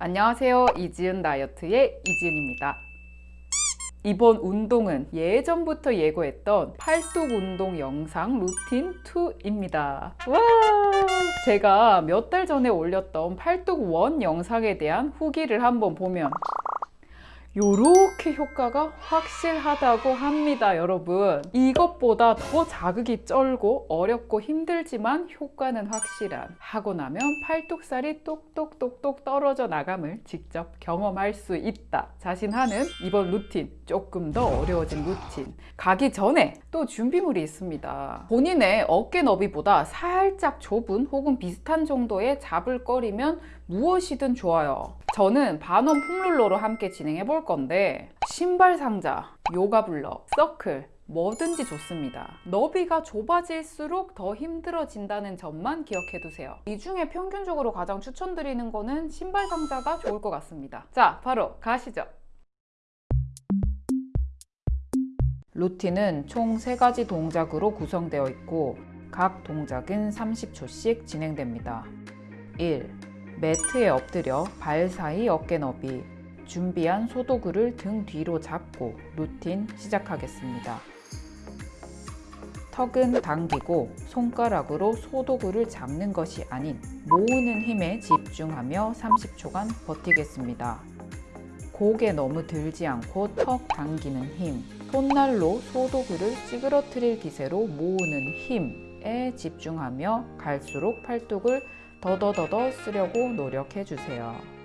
안녕하세요. 이지은 다이어트의 이지은입니다. 이번 운동은 예전부터 예고했던 팔뚝 운동 영상 루틴 2입니다. 와! 제가 몇 달 전에 올렸던 팔뚝 one 영상에 대한 후기를 한번 보면 요렇게 효과가 확실하다고 합니다 여러분. 이것보다 더 자극이 쩔고 어렵고 힘들지만 효과는 확실한. 하고 나면 팔뚝살이 똑똑똑똑 떨어져 나감을 직접 경험할 수 있다. 자신하는 이번 루틴 조금 더 어려워진 루틴. 가기 전에 또 준비물이 있습니다. 본인의 어깨 너비보다 살짝 좁은 혹은 비슷한 정도의 잡을 거리면 무엇이든 좋아요. 저는 반원 폼롤러로 함께 진행해 볼 건데 신발 상자, 요가 블럭, 서클 뭐든지 좋습니다. 너비가 좁아질수록 더 힘들어진다는 점만 기억해 두세요. 이 중에 평균적으로 가장 추천드리는 거는 신발 상자가 좋을 것 같습니다. 자, 바로 가시죠. 루틴은 총 3가지 동작으로 구성되어 있고 각 동작은 30초씩 진행됩니다. 1. 매트에 엎드려 발 사이 어깨 너비 준비한 소도구를 등 뒤로 잡고 루틴 시작하겠습니다. 턱은 당기고 손가락으로 소도구를 잡는 것이 아닌 모으는 힘에 집중하며 30초간 버티겠습니다. 고개 너무 들지 않고 턱 당기는 힘, 손날로 소도구를 찌그러뜨릴 기세로 모으는 힘에 집중하며 갈수록 팔뚝을 더더더더 쓰려고 노력해 주세요.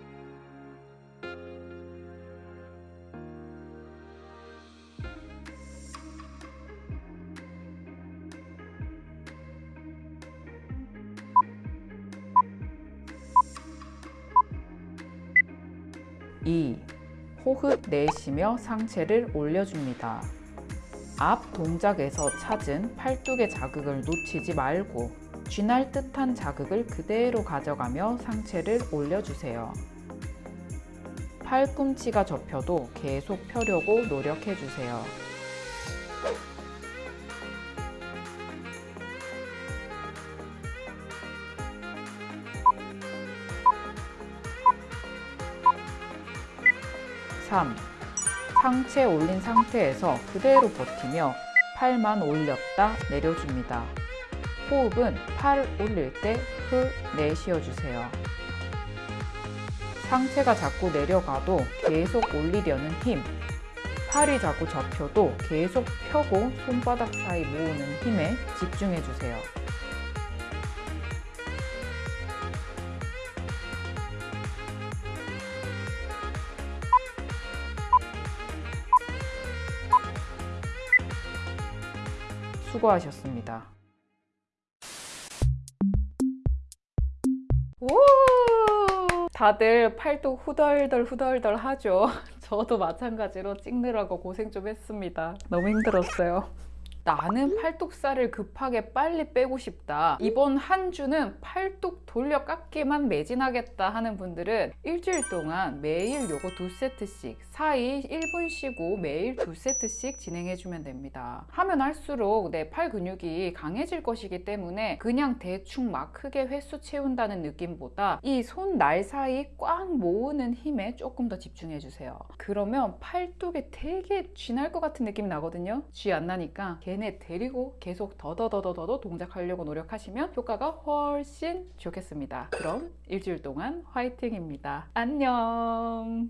이 호흡 내쉬며 상체를 올려줍니다. 앞 동작에서 찾은 팔뚝의 자극을 놓치지 말고 쥐날 듯한 자극을 그대로 가져가며 상체를 올려주세요. 팔꿈치가 접혀도 계속 펴려고 노력해주세요. (3) 상체 올린 상태에서 그대로 버티며 팔만 올렸다 내려줍니다. 호흡은 팔 올릴 때 후 내쉬어주세요. 상체가 자꾸 내려가도 계속 올리려는 힘 팔이 자꾸 접혀도 계속 펴고 손바닥 사이 모으는 힘에 집중해주세요. 수고하셨습니다. 오! 다들 팔뚝 후덜덜 후덜덜 하죠. 저도 마찬가지로 찍느라고 고생 좀 했습니다. 너무 힘들었어요. 나는 팔뚝살을 급하게 빨리 빼고 싶다. 이번 한 주는 팔뚝 돌려 깎기만 매진하겠다 하는 분들은 일주일 동안 매일 요거 두 세트씩 사이 1분 쉬고 매일 두 세트씩 진행해 주면 됩니다. 하면 할수록 내 팔 근육이 강해질 것이기 때문에 그냥 대충 막 크게 횟수 채운다는 느낌보다 이 손 날 사이 꽉 모으는 힘에 조금 더 집중해 주세요. 그러면 팔뚝에 되게 쥐날 것 같은 느낌이 나거든요? 쥐 안 나니까 걔네 데리고 계속 더더더더더 동작하려고 노력하시면 효과가 훨씬 좋겠습니다. 그럼 일주일 동안 화이팅입니다. 안녕